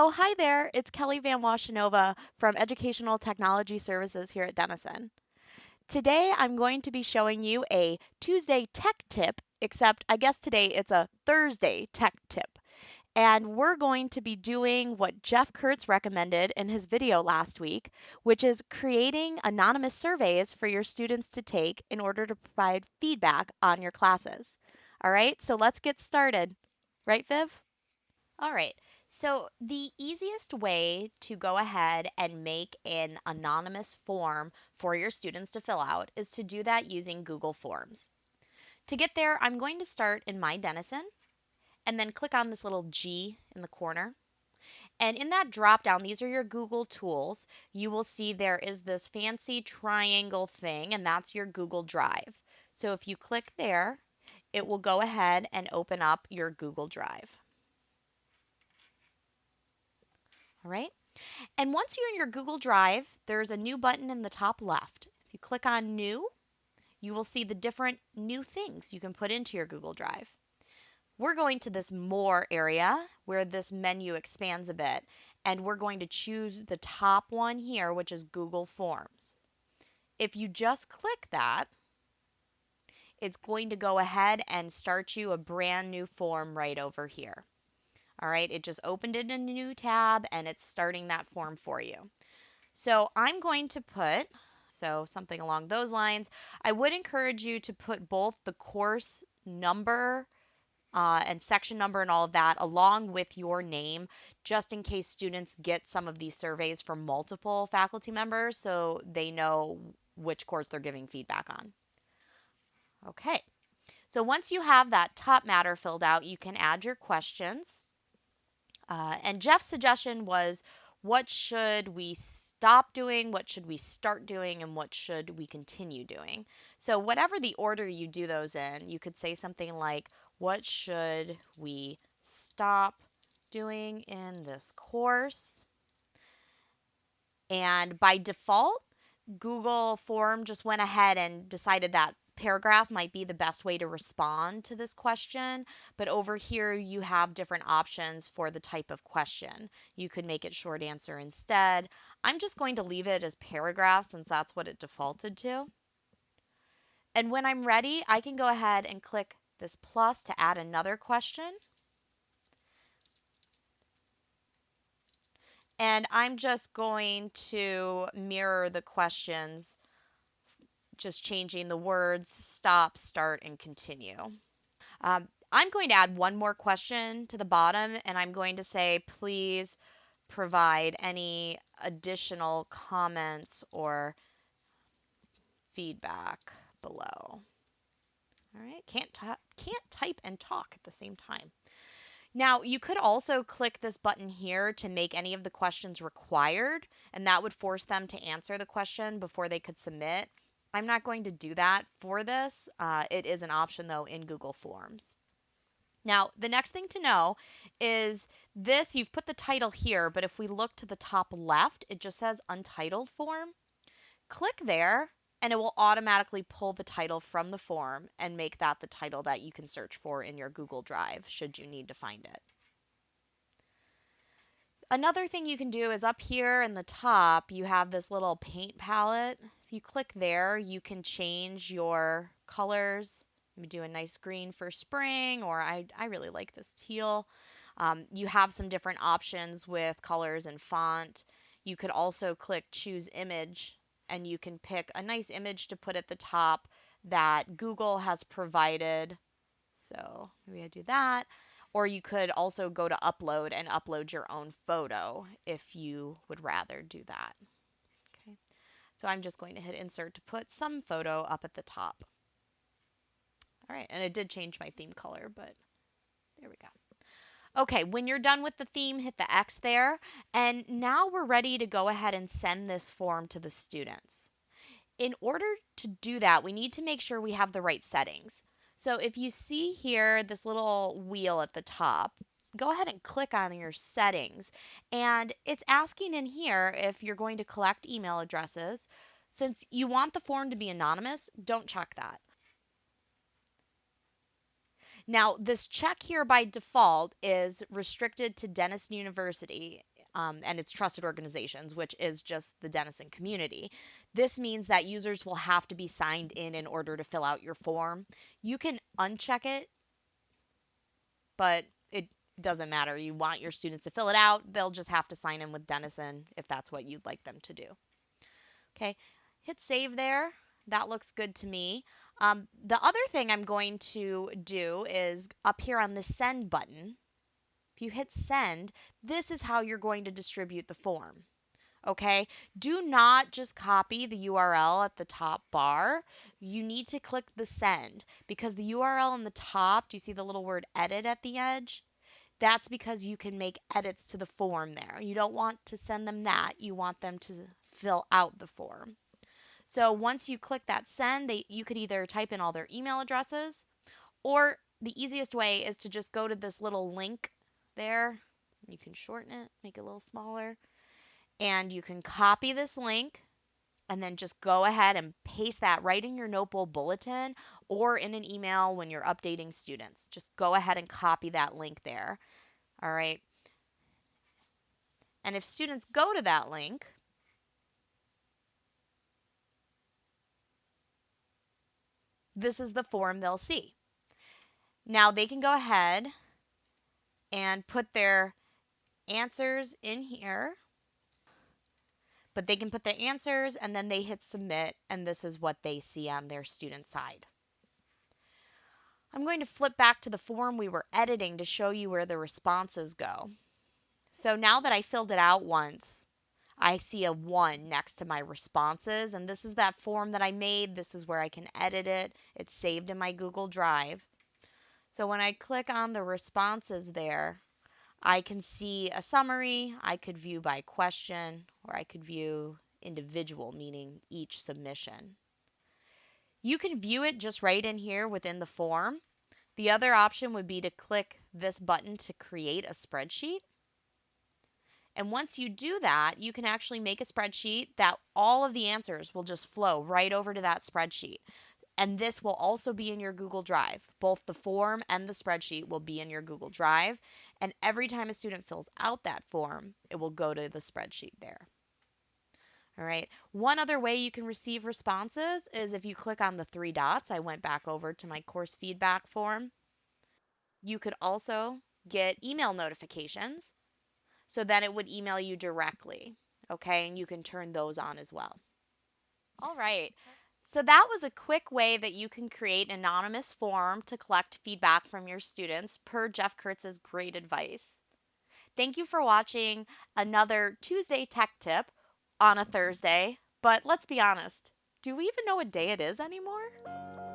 Oh, hi there. It's Kelly Van Washenova from Educational Technology Services here at Denison. Today I'm going to be showing you a Tuesday tech tip, except I guess today it's a Thursday tech tip. And we're going to be doing what Jeff Kurtz recommended in his video last week, which is creating anonymous surveys for your students to take in order to provide feedback on your classes. All right, so let's get started. Right, Viv? All right. So the easiest way to go ahead and make an anonymous form for your students to fill out is to do that using Google Forms. To get there, I'm going to start in My Denison and then click on this little G in the corner. And in that drop down, these are your Google tools. You will see there is this fancy triangle thing, and that's your Google Drive. So if you click there, it will go ahead and open up your Google Drive. All right. And once you're in your Google Drive, there's a new button in the top left. If you click on New, you will see the different new things you can put into your Google Drive. We're going to this More area where this menu expands a bit, and we're going to choose the top one here, which is Google Forms. If you just click that, it's going to go ahead and start you a brand new form right over here. All right, it just opened in a new tab and it's starting that form for you. So I'm going to put, so something along those lines. I would encourage you to put both the course number uh, and section number and all of that along with your name, just in case students get some of these surveys from multiple faculty members so they know which course they're giving feedback on. Okay, so once you have that top matter filled out, you can add your questions. Uh, and Jeff's suggestion was what should we stop doing, what should we start doing, and what should we continue doing? So, whatever the order you do those in, you could say something like, What should we stop doing in this course? And by default, Google Form just went ahead and decided that paragraph might be the best way to respond to this question, but over here you have different options for the type of question. You could make it short answer instead. I'm just going to leave it as paragraph since that's what it defaulted to. And when I'm ready, I can go ahead and click this plus to add another question. And I'm just going to mirror the questions just changing the words stop, start, and continue. Um, I'm going to add one more question to the bottom, and I'm going to say, please provide any additional comments or feedback below. All right, can't, can't type and talk at the same time. Now, you could also click this button here to make any of the questions required, and that would force them to answer the question before they could submit. I'm not going to do that for this. Uh, it is an option though in Google Forms. Now, the next thing to know is this, you've put the title here, but if we look to the top left, it just says untitled form. Click there and it will automatically pull the title from the form and make that the title that you can search for in your Google Drive should you need to find it. Another thing you can do is up here in the top, you have this little paint palette. If you click there, you can change your colors. Let me do a nice green for spring, or I, I really like this teal. Um, you have some different options with colors and font. You could also click choose image, and you can pick a nice image to put at the top that Google has provided. So maybe I do that. Or you could also go to upload and upload your own photo if you would rather do that. Okay, so I'm just going to hit insert to put some photo up at the top. All right, and it did change my theme color, but there we go. Okay, when you're done with the theme, hit the X there. And now we're ready to go ahead and send this form to the students. In order to do that, we need to make sure we have the right settings. So if you see here this little wheel at the top, go ahead and click on your settings. And it's asking in here if you're going to collect email addresses. Since you want the form to be anonymous, don't check that. Now, this check here by default is restricted to Denison University. um, and it's trusted organizations, which is just the Denison community. This means that users will have to be signed in in order to fill out your form. You can uncheck it, but it doesn't matter. You want your students to fill it out, they'll just have to sign in with Denison if that's what you'd like them to do. Okay, hit save there. That looks good to me. Um, the other thing I'm going to do is up here on the send button, if you hit send, this is how you're going to distribute the form. Okay, do not just copy the URL at the top bar. You need to click the send because the URL on the top, do you see the little word edit at the edge? That's because you can make edits to the form there. You don't want to send them that, you want them to fill out the form. So once you click that send, they, you could either type in all their email addresses or the easiest way is to just go to this little link there. You can shorten it, make it a little smaller. And you can copy this link and then just go ahead and paste that right in your Notebowl bulletin or in an email when you're updating students. Just go ahead and copy that link there. All right. And if students go to that link, this is the form they'll see. Now they can go ahead and put their answers in here. But they can put their answers and then they hit submit, and this is what they see on their student side. I'm going to flip back to the form we were editing to show you where the responses go. So now that I filled it out once, I see a 1 next to my responses, and this is that form that I made. This is where I can edit it. It's saved in my Google Drive. So when I click on the responses there, I can see a summary, I could view by question, or I could view individual, meaning each submission. You can view it just right in here within the form. The other option would be to click this button to create a spreadsheet. And once you do that, you can actually make a spreadsheet that all of the answers will just flow right over to that spreadsheet. And this will also be in your Google Drive. Both the form and the spreadsheet will be in your Google Drive. And every time a student fills out that form, it will go to the spreadsheet there. All right. One other way you can receive responses is if you click on the three dots. I went back over to my course feedback form. You could also get email notifications. So then it would email you directly. Okay. And you can turn those on as well. All right. So that was a quick way that you can create an anonymous form to collect feedback from your students per Jeff Kurtz's great advice. Thank you for watching another Tuesday Tech Tip on a Thursday, but let's be honest, do we even know what day it is anymore?